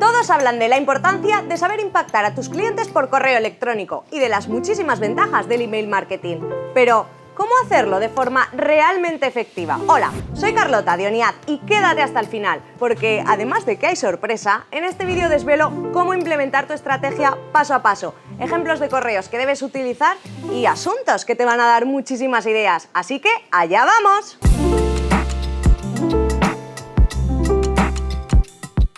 Todos hablan de la importancia de saber impactar a tus clientes por correo electrónico y de las muchísimas ventajas del email marketing. Pero, ¿Cómo hacerlo de forma realmente efectiva? Hola, soy Carlota Dioniat y quédate hasta el final, porque además de que hay sorpresa, en este vídeo desvelo cómo implementar tu estrategia paso a paso, ejemplos de correos que debes utilizar y asuntos que te van a dar muchísimas ideas. Así que, ¡allá vamos!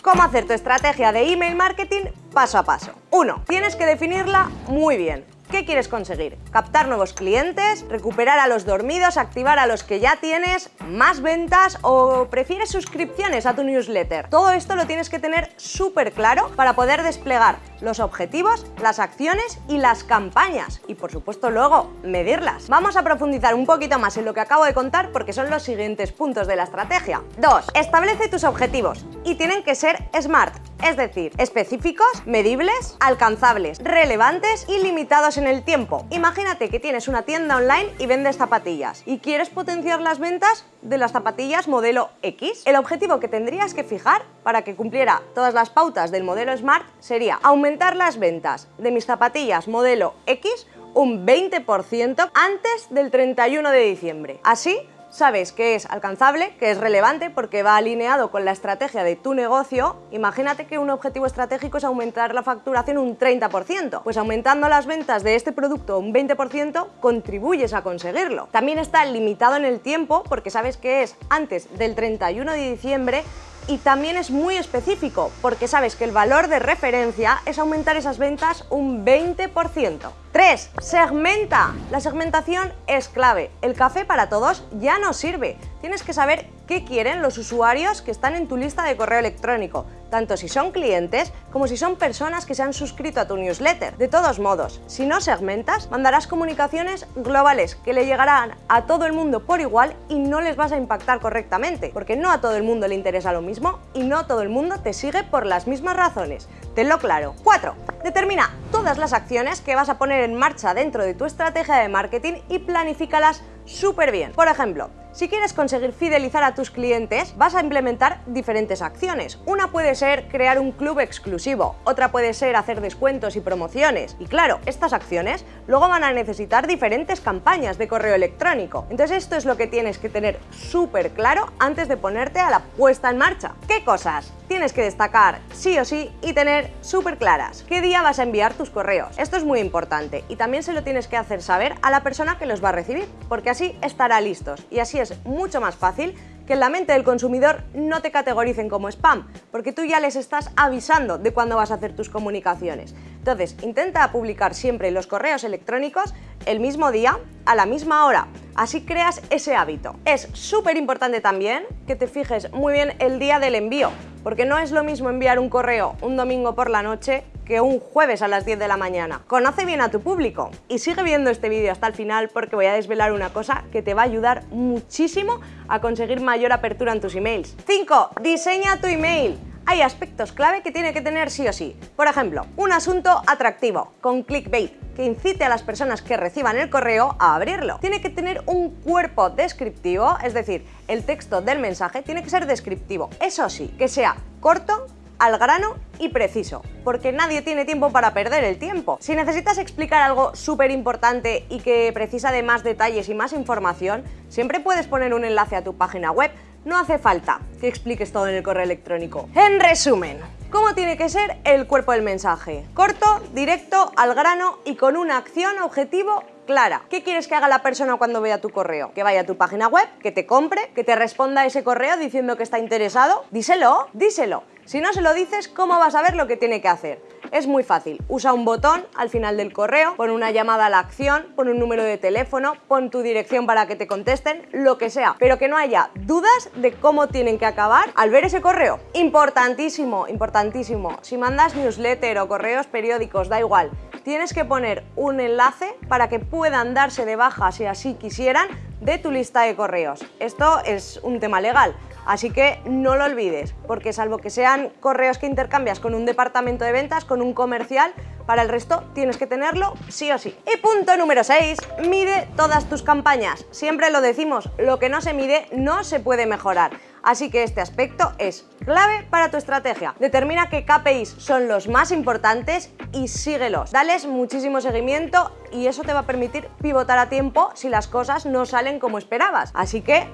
Cómo hacer tu estrategia de email marketing paso a paso. 1. Tienes que definirla muy bien. ¿Qué quieres conseguir? ¿Captar nuevos clientes? ¿Recuperar a los dormidos? ¿Activar a los que ya tienes? ¿Más ventas? ¿O prefieres suscripciones a tu newsletter? Todo esto lo tienes que tener súper claro para poder desplegar los objetivos, las acciones y las campañas. Y por supuesto luego medirlas. Vamos a profundizar un poquito más en lo que acabo de contar porque son los siguientes puntos de la estrategia. 2. Establece tus objetivos y tienen que ser SMART, es decir, específicos, medibles, alcanzables, relevantes y limitados en el tiempo. Imagínate que tienes una tienda online y vendes zapatillas y quieres potenciar las ventas de las zapatillas modelo X. El objetivo que tendrías que fijar para que cumpliera todas las pautas del modelo Smart sería aumentar las ventas de mis zapatillas modelo X un 20% antes del 31 de diciembre. Así sabes que es alcanzable, que es relevante porque va alineado con la estrategia de tu negocio, imagínate que un objetivo estratégico es aumentar la facturación un 30%. Pues aumentando las ventas de este producto un 20% contribuyes a conseguirlo. También está limitado en el tiempo porque sabes que es antes del 31 de diciembre y también es muy específico porque sabes que el valor de referencia es aumentar esas ventas un 20%. 3. Segmenta. La segmentación es clave. El café para todos ya no sirve. Tienes que saber qué quieren los usuarios que están en tu lista de correo electrónico, tanto si son clientes como si son personas que se han suscrito a tu newsletter. De todos modos, si no segmentas, mandarás comunicaciones globales que le llegarán a todo el mundo por igual y no les vas a impactar correctamente, porque no a todo el mundo le interesa lo mismo y no todo el mundo te sigue por las mismas razones. Tenlo claro. 4. Determina todas las acciones que vas a poner en marcha dentro de tu estrategia de marketing y planifícalas súper bien. Por ejemplo, si quieres conseguir fidelizar a tus clientes, vas a implementar diferentes acciones. Una puede ser crear un club exclusivo, otra puede ser hacer descuentos y promociones. Y claro, estas acciones luego van a necesitar diferentes campañas de correo electrónico. Entonces esto es lo que tienes que tener súper claro antes de ponerte a la puesta en marcha. ¿Qué cosas? Tienes que destacar sí o sí y tener súper claras qué día vas a enviar tus correos. Esto es muy importante y también se lo tienes que hacer saber a la persona que los va a recibir, porque así estará listos y así es mucho más fácil que en la mente del consumidor no te categoricen como spam, porque tú ya les estás avisando de cuándo vas a hacer tus comunicaciones. Entonces, intenta publicar siempre los correos electrónicos el mismo día, a la misma hora. Así creas ese hábito. Es súper importante también que te fijes muy bien el día del envío, porque no es lo mismo enviar un correo un domingo por la noche que un jueves a las 10 de la mañana. Conoce bien a tu público y sigue viendo este vídeo hasta el final porque voy a desvelar una cosa que te va a ayudar muchísimo a conseguir mayor apertura en tus emails. 5. Diseña tu email hay aspectos clave que tiene que tener sí o sí. Por ejemplo, un asunto atractivo, con clickbait, que incite a las personas que reciban el correo a abrirlo. Tiene que tener un cuerpo descriptivo, es decir, el texto del mensaje tiene que ser descriptivo. Eso sí, que sea corto, al grano y preciso, porque nadie tiene tiempo para perder el tiempo. Si necesitas explicar algo súper importante y que precisa de más detalles y más información, siempre puedes poner un enlace a tu página web. No hace falta que expliques todo en el correo electrónico. En resumen, ¿cómo tiene que ser el cuerpo del mensaje? Corto, directo, al grano y con una acción objetivo clara. ¿Qué quieres que haga la persona cuando vea tu correo? Que vaya a tu página web, que te compre, que te responda a ese correo diciendo que está interesado. Díselo, díselo. Si no se lo dices, ¿cómo vas a ver lo que tiene que hacer? Es muy fácil. Usa un botón al final del correo, pon una llamada a la acción, pon un número de teléfono, pon tu dirección para que te contesten, lo que sea, pero que no haya dudas de cómo tienen que acabar al ver ese correo. Importantísimo, importantísimo. Si mandas newsletter o correos periódicos, da igual, tienes que poner un enlace para que puedan darse de baja si así quisieran de tu lista de correos. Esto es un tema legal, así que no lo olvides, porque salvo que sean correos que intercambias con un departamento de ventas, con un comercial, Para el resto tienes que tenerlo sí o sí. Y punto número 6, mide todas tus campañas. Siempre lo decimos, lo que no se mide no se puede mejorar. Así que este aspecto es clave para tu estrategia. Determina qué KPIs son los más importantes y síguelos. Dales muchísimo seguimiento y eso te va a permitir pivotar a tiempo si las cosas no salen como esperabas. Así que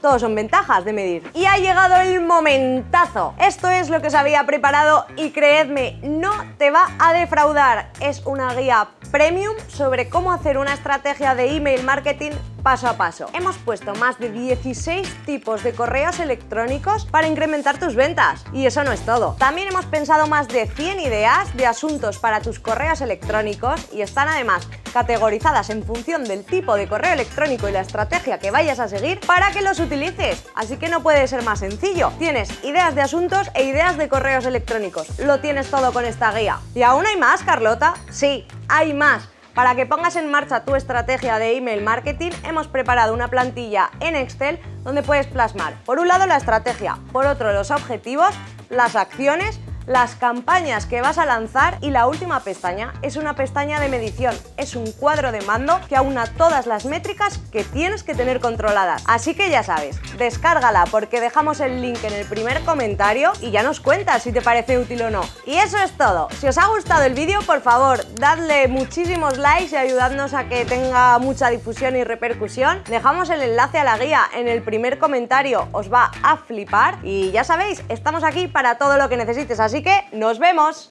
todos son ventajas de medir. Y ha llegado el momentazo. Esto es lo que os había preparado y creedme, no te va a defraudar. Es una guía premium sobre cómo hacer una estrategia de email marketing paso a paso. Hemos puesto más de 16 tipos de correos electrónicos para incrementar tus ventas. Y eso no es todo. También hemos pensado más de 100 ideas de asuntos para tus correos electrónicos y están además categorizadas en función del tipo de correo electrónico y la estrategia que vayas a seguir para que los utilices. Así que no puede ser más sencillo. Tienes ideas de asuntos e ideas de correos electrónicos. Lo tienes todo con esta guía. ¿Y aún hay más, Carlota? Sí, hay más. Para que pongas en marcha tu estrategia de email marketing, hemos preparado una plantilla en Excel donde puedes plasmar, por un lado, la estrategia, por otro, los objetivos, las acciones, las campañas que vas a lanzar y la última pestaña es una pestaña de medición, es un cuadro de mando que aúna todas las métricas que tienes que tener controladas. Así que ya sabes, descárgala porque dejamos el link en el primer comentario y ya nos cuentas si te parece útil o no. Y eso es todo. Si os ha gustado el vídeo, por favor, dadle muchísimos likes y ayudadnos a que tenga mucha difusión y repercusión. Dejamos el enlace a la guía en el primer comentario, os va a flipar y ya sabéis, estamos aquí para todo lo que necesites Así que nos vemos.